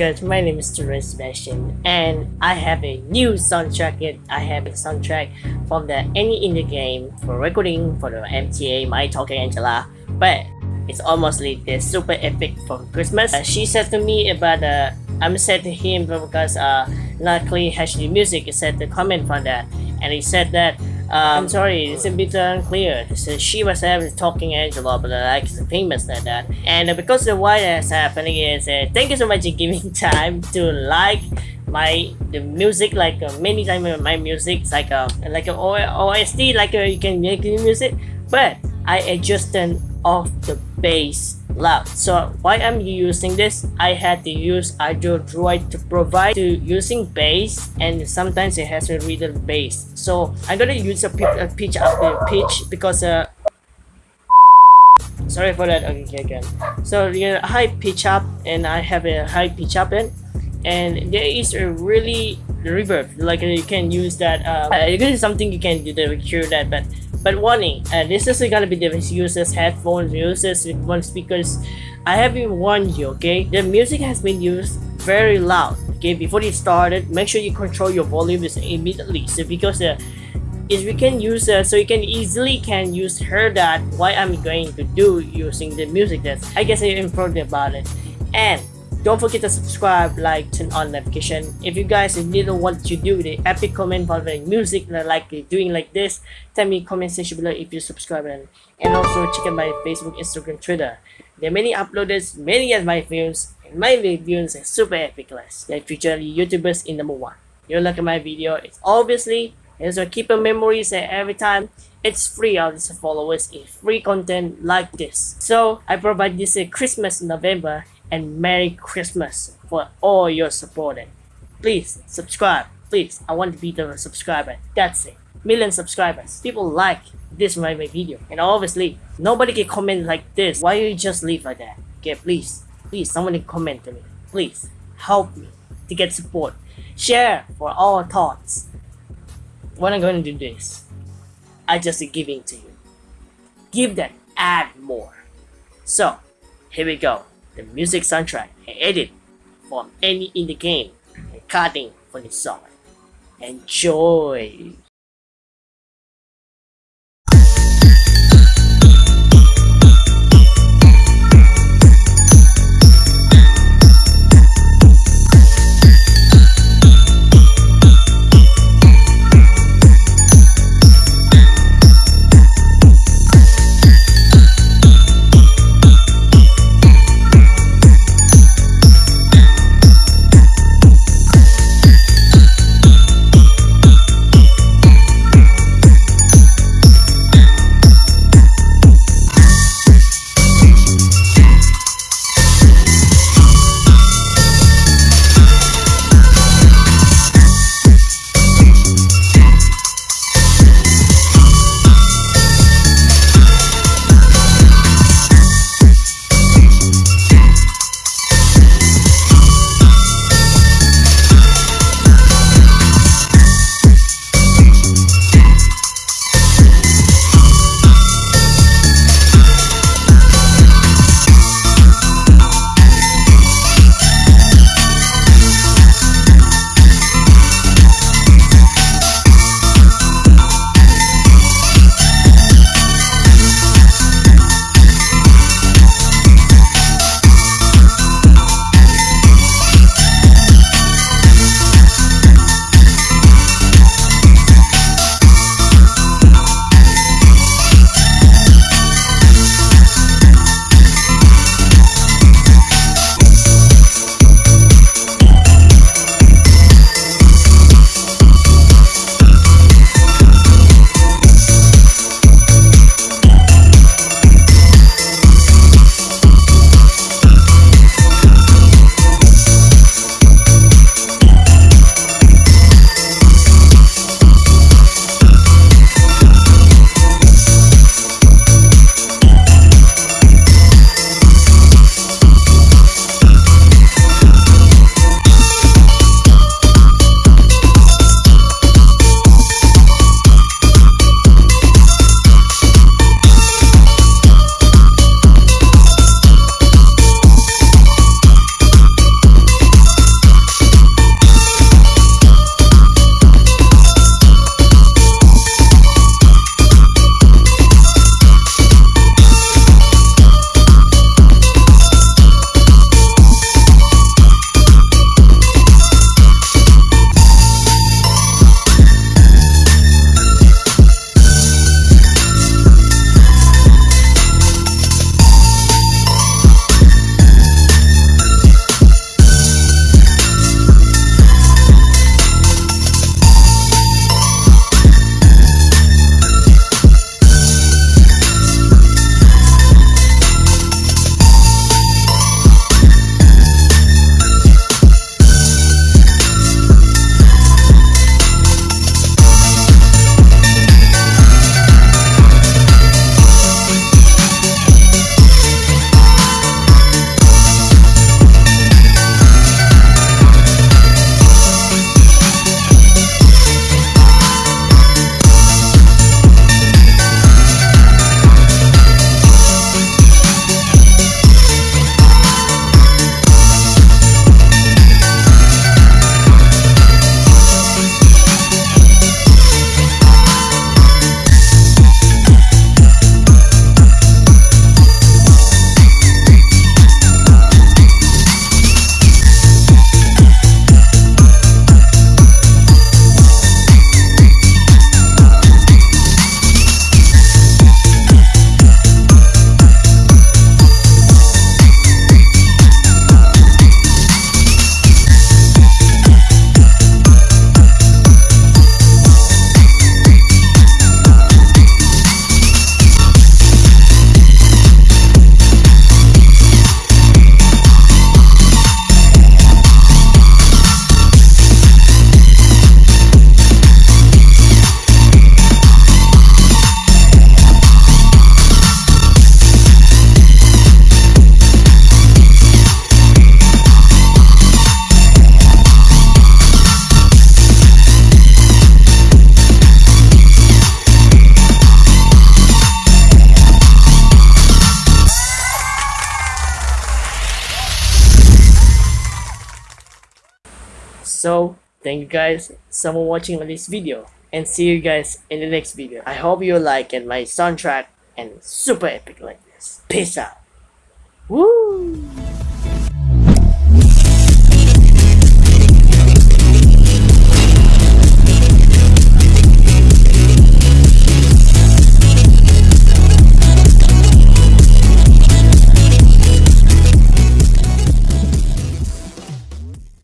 guys, my name is Terence Sebastian and I have a new soundtrack yet I have a soundtrack from the Any in the Game for recording for the MTA My Talking Angela but it's almost like the super epic for Christmas. Uh, she said to me about uh, I'm said to him because uh, luckily HD Music said the comment for that and he said that um, I'm sorry, it's a bit unclear. So she was having talking Angela, but uh, like famous like that. And uh, because what is happening is, uh, thank you so much for giving time to like my the music like uh, many times my music like a uh, like a OST like uh, you can make the music, but I adjusted off the bass loud. So why I'm using this, I had to use Audio Droid to provide to using bass and sometimes it has a reader bass. So I'm gonna use a, pitch, a pitch pitch because uh sorry for that okay again so you know high pitch up and I have a high pitch up in and there is a really reverb like you can use that uh, uh this is something you can do to cure that but but warning, uh, this isn't gonna be the users headphones, users with one speakers. I have been warned you, okay? The music has been used very loud, okay? Before it started, make sure you control your volume immediately. So because uh, is we can use uh, so you can easily can use her that what I'm going to do using the music that I guess I improved about it and don't forget to subscribe, like, turn on notification. If you guys didn't want to do the epic comment the music like doing like this, tell me comment section below if you subscribe and, and also check out my Facebook, Instagram, Twitter. There are many uploaders, many of my films, and my videos are super epic class. They feature YouTubers in number one. You at my video, it's obviously and so keep your memories and every time it's free of these followers it's free content like this so i provide this a christmas november and Merry Christmas for all your support. Please subscribe. Please, I want to be the subscriber. That's it. Million subscribers. People like this my my video. And obviously, nobody can comment like this. Why you just leave like that? Okay, please. Please, someone can comment to me. Please, help me to get support. Share for all thoughts. When I'm going to do this, I just giving to you. Give that, add more. So, here we go the music soundtrack and edit from any in the game and cutting for the song. Enjoy! So thank you guys so much for watching this video and see you guys in the next video. I hope you like it, my soundtrack and super epic like this. Peace out. Woo!